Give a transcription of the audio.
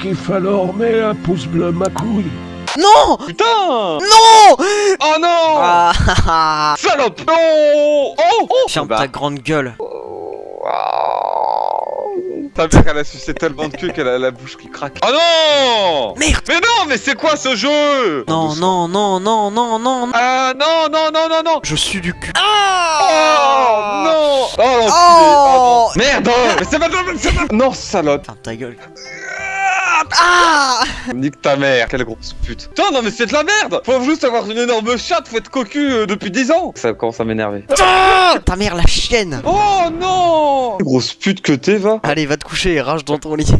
kiffes alors, mets un pouce bleu ma couille. Non! Putain! Non! Oh non! Ah. Ah, ah. Salope! Non Oh Oh. Ferme Bah. ta grande gueule. Ta mère elle a sucé tellement de queue qu'elle a la bouche qui craque. Oh non! Merde. Mais non, mais c'est quoi ce jeu? Non, non, non, non, non, non, non. Ah non, non, non, non, non. Je suis du cul. Oh Ah non. Oh Oh. Oh non. Merde Mais c'est pas c'est pas- Non, salope. Ferme ta gueule. Ah Nique ta mère, quelle grosse pute Putain, non mais c'est de la merde Faut juste avoir une énorme chatte, faut être cocu euh, depuis 10 ans Ça commence à m'énerver. Ah Ta mère la chienne Oh non Grosse pute que t'es, va Allez, va te coucher et rage dans ton lit.